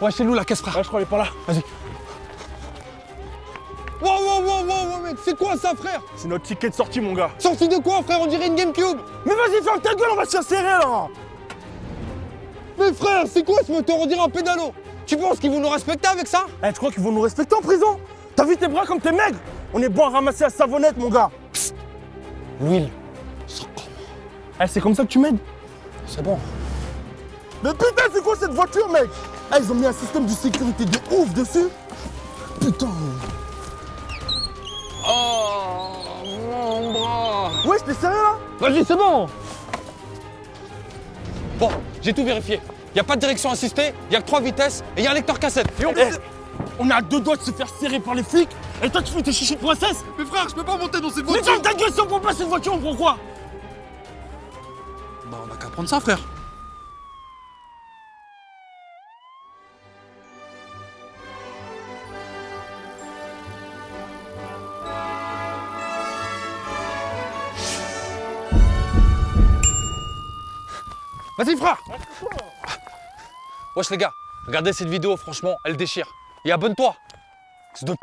Ouais, chez nous la caisse frère. Ouais, je crois, elle est pas là. Vas-y. Wow, wow, wow, wow, wow, mec, c'est quoi ça, frère C'est notre ticket de sortie, mon gars. Sorti de quoi, frère On dirait une Gamecube Mais vas-y, ferme ta gueule, on va se faire serrer là Mais frère, c'est quoi ce moteur On dirait un pédalo Tu penses qu'ils vont nous respecter avec ça Eh, tu crois qu'ils vont nous respecter en prison T'as vu tes bras comme t'es maigre On est bon à ramasser la savonnette, mon gars. L'huile. Eh, c'est comme ça que tu m'aides C'est bon. Mais putain, c'est quoi cette voiture, mec Eh, ils ont mis un système de sécurité de ouf dessus. Putain. Oh, mon bras Ouais, t'es sérieux là? Vas-y, c'est bon Bon, j'ai tout vérifié. Y a pas de direction assistée, y a que trois vitesses et y a un lecteur cassette. Et on... Eh, on est à deux doigts de se faire serrer par les flics. Et toi, tu fais tes chichis de princesse Mais frère, je peux pas monter dans cette Mais voiture ferme ta gueule si on prend pas cette voiture, on prend quoi? Bah on a qu'à prendre ça frère Vas-y frère Wesh les gars, regardez cette vidéo, franchement, elle déchire. Et abonne-toi C'est de